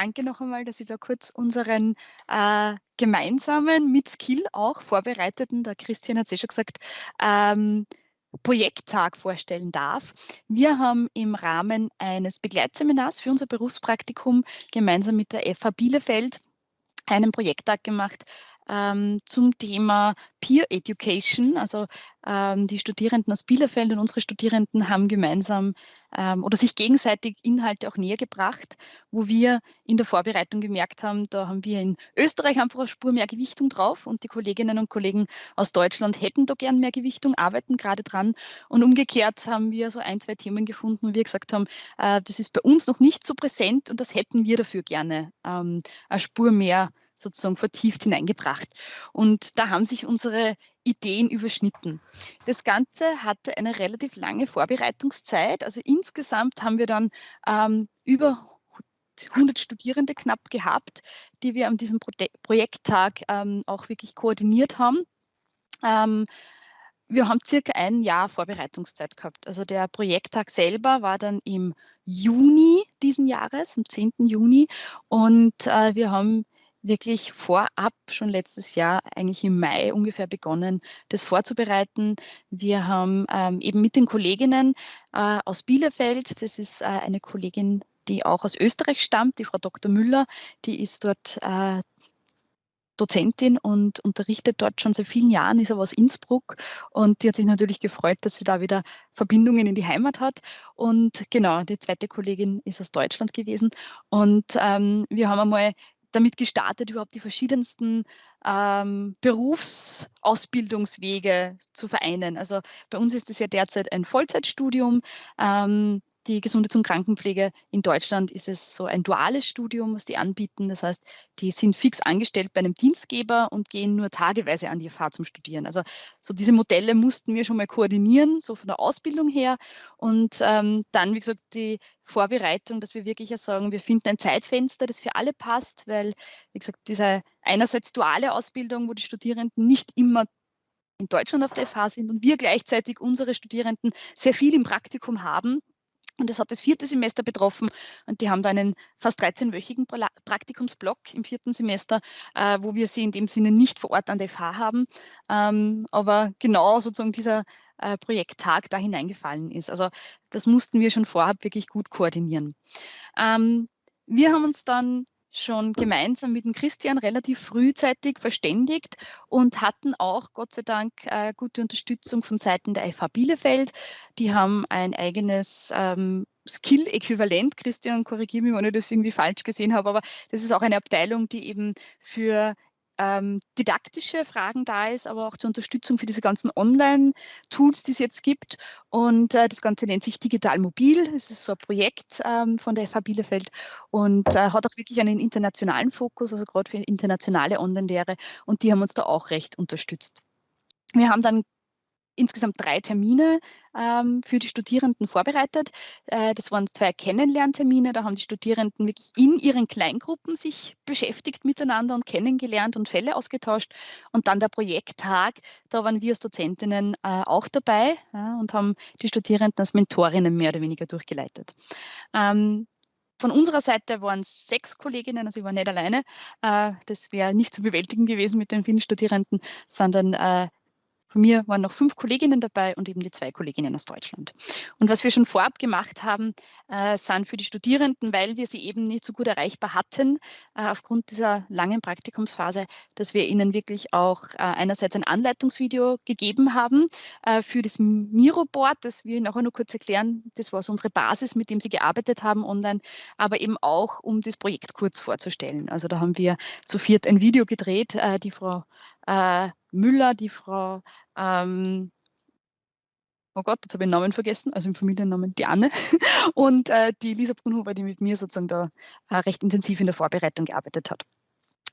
danke noch einmal, dass ich da kurz unseren äh, gemeinsamen, mit Skill auch vorbereiteten, der Christian hat es eh schon gesagt, ähm, Projekttag vorstellen darf. Wir haben im Rahmen eines Begleitseminars für unser Berufspraktikum gemeinsam mit der FH Bielefeld einen Projekttag gemacht ähm, zum Thema Peer Education. Also ähm, die Studierenden aus Bielefeld und unsere Studierenden haben gemeinsam ähm, oder sich gegenseitig Inhalte auch näher gebracht, wo wir in der Vorbereitung gemerkt haben, da haben wir in Österreich einfach eine Spur mehr Gewichtung drauf und die Kolleginnen und Kollegen aus Deutschland hätten da gern mehr Gewichtung, arbeiten gerade dran. Und umgekehrt haben wir so ein, zwei Themen gefunden, wo wir gesagt haben, äh, das ist bei uns noch nicht so präsent und das hätten wir dafür gerne ähm, eine Spur mehr sozusagen vertieft hineingebracht. Und da haben sich unsere Ideen überschnitten. Das Ganze hatte eine relativ lange Vorbereitungszeit. Also insgesamt haben wir dann ähm, über 100 Studierende knapp gehabt, die wir an diesem Pro Projekttag ähm, auch wirklich koordiniert haben. Ähm, wir haben circa ein Jahr Vorbereitungszeit gehabt. Also der Projekttag selber war dann im Juni diesen Jahres, am 10. Juni. Und äh, wir haben wirklich vorab schon letztes Jahr, eigentlich im Mai ungefähr begonnen, das vorzubereiten. Wir haben ähm, eben mit den Kolleginnen äh, aus Bielefeld, das ist äh, eine Kollegin, die auch aus Österreich stammt, die Frau Dr. Müller, die ist dort äh, Dozentin und unterrichtet dort schon seit vielen Jahren, ist aber aus Innsbruck und die hat sich natürlich gefreut, dass sie da wieder Verbindungen in die Heimat hat. Und genau, die zweite Kollegin ist aus Deutschland gewesen. Und ähm, wir haben einmal damit gestartet, überhaupt die verschiedensten ähm, Berufsausbildungswege zu vereinen. Also bei uns ist es ja derzeit ein Vollzeitstudium. Ähm, die Gesundheits- und Krankenpflege in Deutschland ist es so ein duales Studium, was die anbieten. Das heißt, die sind fix angestellt bei einem Dienstgeber und gehen nur tageweise an die FH zum Studieren. Also so diese Modelle mussten wir schon mal koordinieren, so von der Ausbildung her. Und ähm, dann, wie gesagt, die Vorbereitung, dass wir wirklich sagen, wir finden ein Zeitfenster, das für alle passt, weil, wie gesagt, diese einerseits duale Ausbildung, wo die Studierenden nicht immer in Deutschland auf der FH sind und wir gleichzeitig unsere Studierenden sehr viel im Praktikum haben, und das hat das vierte Semester betroffen. Und die haben da einen fast 13-wöchigen Praktikumsblock im vierten Semester, äh, wo wir sie in dem Sinne nicht vor Ort an der FH haben. Ähm, aber genau sozusagen dieser äh, Projekttag da hineingefallen ist. Also das mussten wir schon vorab wirklich gut koordinieren. Ähm, wir haben uns dann schon gemeinsam mit dem Christian relativ frühzeitig verständigt und hatten auch Gott sei Dank äh, gute Unterstützung von Seiten der FH Bielefeld. Die haben ein eigenes ähm, Skill-Äquivalent. Christian, korrigiere mich, wenn ich das irgendwie falsch gesehen habe, aber das ist auch eine Abteilung, die eben für ähm, didaktische Fragen da ist, aber auch zur Unterstützung für diese ganzen Online-Tools, die es jetzt gibt. Und äh, das Ganze nennt sich Digital Mobil. Es ist so ein Projekt ähm, von der FH Bielefeld und äh, hat auch wirklich einen internationalen Fokus, also gerade für internationale Online-Lehre. Und die haben uns da auch recht unterstützt. Wir haben dann insgesamt drei Termine ähm, für die Studierenden vorbereitet. Äh, das waren zwei Kennenlerntermine. Da haben die Studierenden wirklich in ihren Kleingruppen sich beschäftigt miteinander und kennengelernt und Fälle ausgetauscht. Und dann der Projekttag, da waren wir als Dozentinnen äh, auch dabei ja, und haben die Studierenden als Mentorinnen mehr oder weniger durchgeleitet. Ähm, von unserer Seite waren es sechs Kolleginnen, also ich war nicht alleine. Äh, das wäre nicht zu bewältigen gewesen mit den vielen Studierenden, sondern äh, von mir waren noch fünf Kolleginnen dabei und eben die zwei Kolleginnen aus Deutschland. Und was wir schon vorab gemacht haben, äh, sind für die Studierenden, weil wir sie eben nicht so gut erreichbar hatten, äh, aufgrund dieser langen Praktikumsphase, dass wir ihnen wirklich auch äh, einerseits ein Anleitungsvideo gegeben haben äh, für das Miro-Board, das wir nachher noch kurz erklären. Das war so unsere Basis, mit dem sie gearbeitet haben online, aber eben auch, um das Projekt kurz vorzustellen. Also da haben wir zu viert ein Video gedreht. Äh, die Frau äh, Müller, die Frau, ähm, oh Gott, jetzt habe ich den Namen vergessen, also im Familiennamen die Anne und äh, die Lisa Brunhuber, die mit mir sozusagen da äh, recht intensiv in der Vorbereitung gearbeitet hat.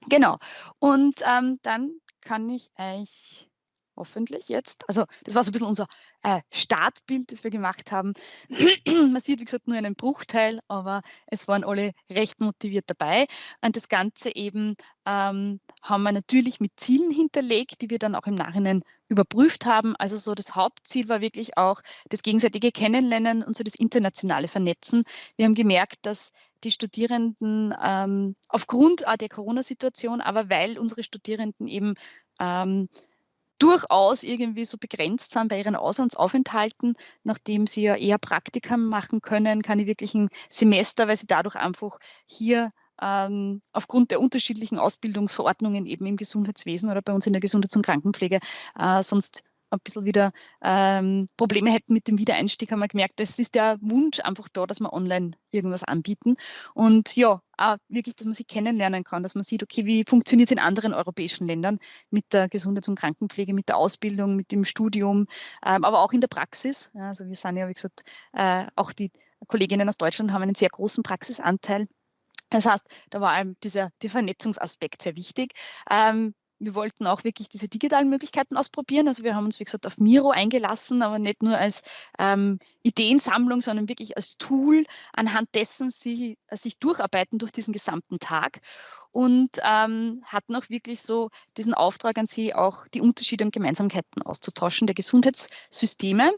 Genau, und ähm, dann kann ich euch hoffentlich jetzt. Also das war so ein bisschen unser äh, Startbild, das wir gemacht haben. Man sieht, wie gesagt, nur einen Bruchteil, aber es waren alle recht motiviert dabei. Und das Ganze eben ähm, haben wir natürlich mit Zielen hinterlegt, die wir dann auch im Nachhinein überprüft haben. Also so das Hauptziel war wirklich auch das gegenseitige Kennenlernen und so das internationale Vernetzen. Wir haben gemerkt, dass die Studierenden ähm, aufgrund der Corona-Situation, aber weil unsere Studierenden eben ähm, durchaus irgendwie so begrenzt sind bei ihren Auslandsaufenthalten, nachdem sie ja eher Praktika machen können, keine wirklichen Semester, weil sie dadurch einfach hier ähm, aufgrund der unterschiedlichen Ausbildungsverordnungen eben im Gesundheitswesen oder bei uns in der Gesundheits- und Krankenpflege äh, sonst ein bisschen wieder ähm, Probleme hätten mit dem Wiedereinstieg, haben wir gemerkt, es ist der Wunsch einfach da, dass wir online irgendwas anbieten. Und ja, auch wirklich, dass man sich kennenlernen kann, dass man sieht, okay, wie funktioniert es in anderen europäischen Ländern mit der Gesundheits- und Krankenpflege, mit der Ausbildung, mit dem Studium, ähm, aber auch in der Praxis. Also wir sind ja, wie gesagt, äh, auch die Kolleginnen aus Deutschland haben einen sehr großen Praxisanteil. Das heißt, da war dieser, der Vernetzungsaspekt sehr wichtig. Ähm, wir wollten auch wirklich diese digitalen Möglichkeiten ausprobieren. Also wir haben uns, wie gesagt, auf Miro eingelassen, aber nicht nur als ähm, Ideensammlung, sondern wirklich als Tool, anhand dessen sie äh, sich durcharbeiten durch diesen gesamten Tag und ähm, hatten auch wirklich so diesen Auftrag an Sie, auch die Unterschiede und Gemeinsamkeiten auszutauschen der Gesundheitssysteme.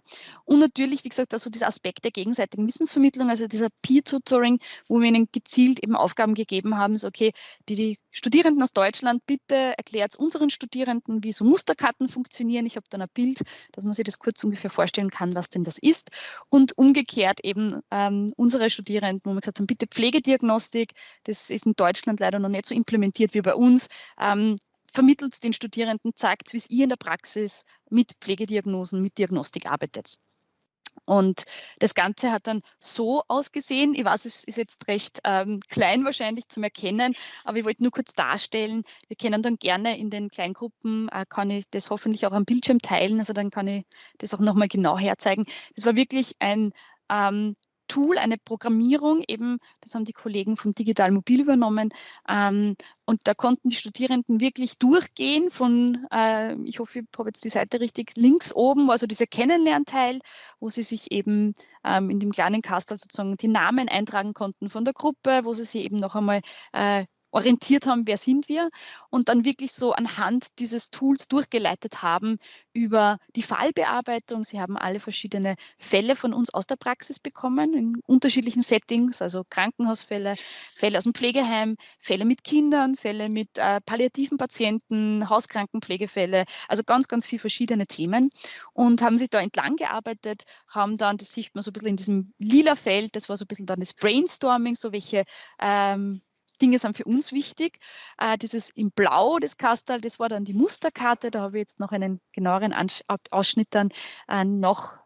Und natürlich, wie gesagt, also dieser Aspekt der gegenseitigen Wissensvermittlung, also dieser Peer-Tutoring, wo wir Ihnen gezielt eben Aufgaben gegeben haben, so okay, die, die Studierenden aus Deutschland, bitte erklärt unseren Studierenden, wie so Musterkarten funktionieren. Ich habe dann ein Bild, dass man sich das kurz ungefähr vorstellen kann, was denn das ist. Und umgekehrt eben ähm, unsere Studierenden, wo wir gesagt haben, bitte Pflegediagnostik, das ist in Deutschland leider noch nicht so implementiert wie bei uns. Ähm, vermittelt den Studierenden, zeigt, wie ihr in der Praxis mit Pflegediagnosen, mit Diagnostik arbeitet. Und das Ganze hat dann so ausgesehen. Ich weiß, es ist jetzt recht ähm, klein wahrscheinlich zum Erkennen, aber ich wollte nur kurz darstellen. Wir können dann gerne in den Kleingruppen, äh, kann ich das hoffentlich auch am Bildschirm teilen. Also dann kann ich das auch nochmal genau herzeigen. Das war wirklich ein ähm, Tool, eine Programmierung, eben, das haben die Kollegen vom Digital Mobil übernommen. Ähm, und da konnten die Studierenden wirklich durchgehen von, äh, ich hoffe, ich habe jetzt die Seite richtig, links oben, also dieser Kennenlernteil, wo sie sich eben ähm, in dem kleinen Kastel sozusagen die Namen eintragen konnten von der Gruppe, wo sie sich eben noch einmal äh, orientiert haben, wer sind wir und dann wirklich so anhand dieses Tools durchgeleitet haben über die Fallbearbeitung. Sie haben alle verschiedene Fälle von uns aus der Praxis bekommen in unterschiedlichen Settings, also Krankenhausfälle, Fälle aus dem Pflegeheim, Fälle mit Kindern, Fälle mit äh, palliativen Patienten, Hauskrankenpflegefälle, also ganz, ganz viele verschiedene Themen und haben sich da entlang gearbeitet, haben dann, das sieht man so ein bisschen in diesem lila Feld, das war so ein bisschen dann das Brainstorming, so welche ähm, Dinge sind für uns wichtig. Äh, dieses in Blau, das Kastal, das war dann die Musterkarte. Da habe ich jetzt noch einen genaueren Ausschnitt dann äh, noch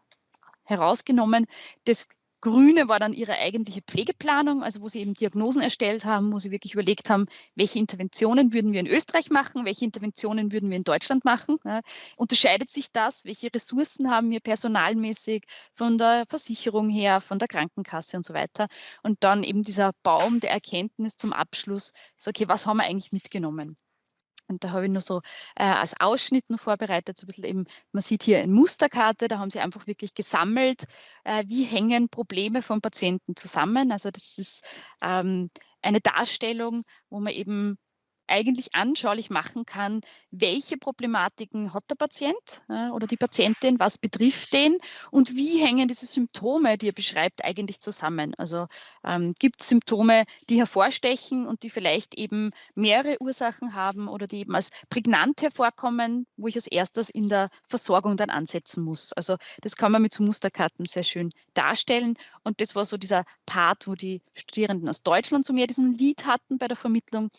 herausgenommen. Das Grüne war dann ihre eigentliche Pflegeplanung, also wo sie eben Diagnosen erstellt haben, wo sie wirklich überlegt haben, welche Interventionen würden wir in Österreich machen, welche Interventionen würden wir in Deutschland machen. Ja, unterscheidet sich das? Welche Ressourcen haben wir personalmäßig von der Versicherung her, von der Krankenkasse und so weiter? Und dann eben dieser Baum der Erkenntnis zum Abschluss, so okay, was haben wir eigentlich mitgenommen? Und da habe ich nur so äh, als Ausschnitt noch vorbereitet, so ein bisschen eben, man sieht hier eine Musterkarte, da haben sie einfach wirklich gesammelt, äh, wie hängen Probleme von Patienten zusammen. Also das ist ähm, eine Darstellung, wo man eben eigentlich anschaulich machen kann, welche Problematiken hat der Patient oder die Patientin, was betrifft den und wie hängen diese Symptome, die er beschreibt, eigentlich zusammen. Also ähm, gibt es Symptome, die hervorstechen und die vielleicht eben mehrere Ursachen haben oder die eben als prägnant hervorkommen, wo ich als erstes in der Versorgung dann ansetzen muss. Also das kann man mit so Musterkarten sehr schön darstellen und das war so dieser Part, wo die Studierenden aus Deutschland so mehr diesen Lied hatten bei der Vermittlung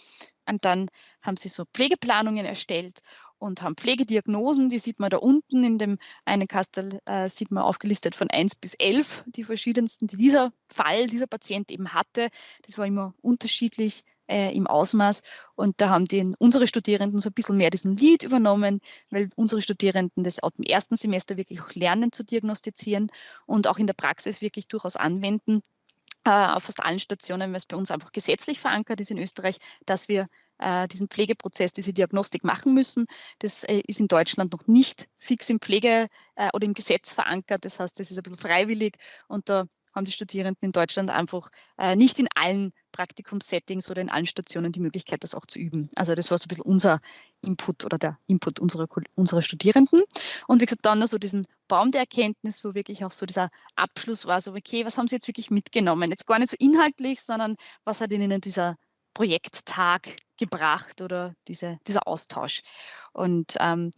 und dann haben sie so Pflegeplanungen erstellt und haben Pflegediagnosen, die sieht man da unten in dem einen Kastel, äh, sieht man aufgelistet von 1 bis 11, die verschiedensten, die dieser Fall, dieser Patient eben hatte. Das war immer unterschiedlich äh, im Ausmaß und da haben die, unsere Studierenden so ein bisschen mehr diesen Lead übernommen, weil unsere Studierenden das auch im ersten Semester wirklich auch lernen zu diagnostizieren und auch in der Praxis wirklich durchaus anwenden auf fast allen Stationen, weil es bei uns einfach gesetzlich verankert ist in Österreich, dass wir äh, diesen Pflegeprozess, diese Diagnostik machen müssen. Das äh, ist in Deutschland noch nicht fix im Pflege- äh, oder im Gesetz verankert. Das heißt, das ist ein bisschen freiwillig und da haben die Studierenden in Deutschland einfach äh, nicht in allen Praktikumssettings oder in allen Stationen die Möglichkeit, das auch zu üben. Also das war so ein bisschen unser Input oder der Input unserer, unserer Studierenden. Und wie gesagt, dann noch so diesen Baum der Erkenntnis, wo wirklich auch so dieser Abschluss war, so okay, was haben Sie jetzt wirklich mitgenommen? Jetzt gar nicht so inhaltlich, sondern was hat Ihnen dieser Projekttag gebracht oder diese, dieser Austausch. Und ähm,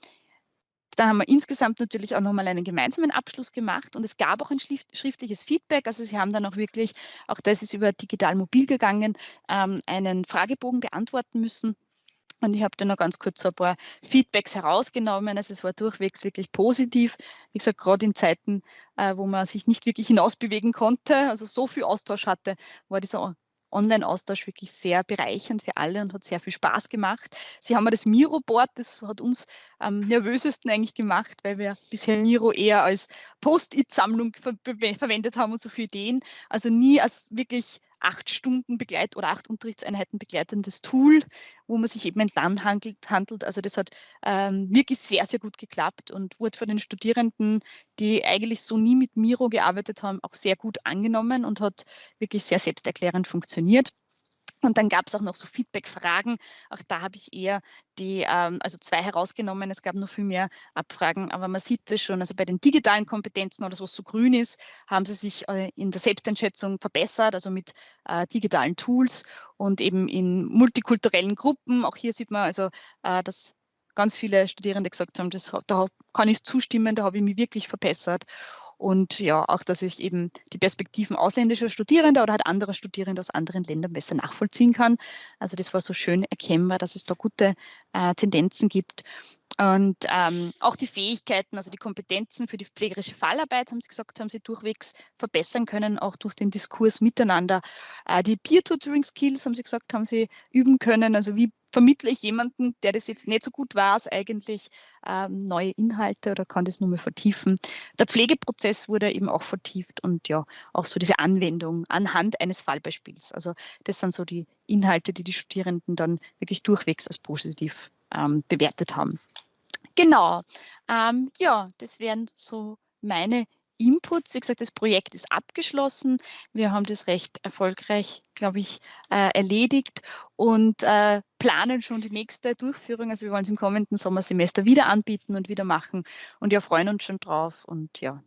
dann haben wir insgesamt natürlich auch nochmal einen gemeinsamen Abschluss gemacht und es gab auch ein schriftliches Feedback. Also Sie haben dann auch wirklich, auch das ist über digital mobil gegangen, ähm, einen Fragebogen beantworten müssen. Und ich habe dann noch ganz kurz so ein paar Feedbacks herausgenommen. Also es war durchwegs wirklich positiv. Wie gesagt, gerade in Zeiten, äh, wo man sich nicht wirklich hinausbewegen konnte, also so viel Austausch hatte, war dieser Online-Austausch wirklich sehr bereichernd für alle und hat sehr viel Spaß gemacht. Sie haben das Miro-Board, das hat uns am nervösesten eigentlich gemacht, weil wir bisher Miro eher als Post-it-Sammlung ver verwendet haben und so viele Ideen. Also nie als wirklich acht Stunden Begleit oder acht Unterrichtseinheiten begleitendes Tool, wo man sich eben entlang handelt. handelt. Also das hat ähm, wirklich sehr, sehr gut geklappt und wurde von den Studierenden, die eigentlich so nie mit Miro gearbeitet haben, auch sehr gut angenommen und hat wirklich sehr selbsterklärend funktioniert. Und dann gab es auch noch so Feedback-Fragen. Auch da habe ich eher die, ähm, also zwei herausgenommen. Es gab noch viel mehr Abfragen, aber man sieht es schon, also bei den digitalen Kompetenzen oder was so grün ist, haben sie sich äh, in der Selbsteinschätzung verbessert, also mit äh, digitalen Tools und eben in multikulturellen Gruppen. Auch hier sieht man also, äh, dass ganz viele Studierende gesagt haben, das, da kann ich zustimmen, da habe ich mich wirklich verbessert. Und ja, auch, dass ich eben die Perspektiven ausländischer Studierender oder halt anderer Studierende aus anderen Ländern besser nachvollziehen kann. Also das war so schön erkennbar, dass es da gute äh, Tendenzen gibt. Und ähm, auch die Fähigkeiten, also die Kompetenzen für die pflegerische Fallarbeit, haben Sie gesagt, haben Sie durchwegs verbessern können, auch durch den Diskurs miteinander. Äh, die Peer-Tutoring-Skills, haben Sie gesagt, haben Sie üben können. Also wie vermittle ich jemanden, der das jetzt nicht so gut weiß, eigentlich ähm, neue Inhalte oder kann das nur mehr vertiefen. Der Pflegeprozess wurde eben auch vertieft und ja, auch so diese Anwendung anhand eines Fallbeispiels. Also das sind so die Inhalte, die die Studierenden dann wirklich durchwegs als positiv ähm, bewertet haben. Genau. Ähm, ja, das wären so meine Inputs. Wie gesagt, das Projekt ist abgeschlossen. Wir haben das recht erfolgreich, glaube ich, äh, erledigt und äh, planen schon die nächste Durchführung. Also wir wollen es im kommenden Sommersemester wieder anbieten und wieder machen und ja, freuen uns schon drauf. Und ja,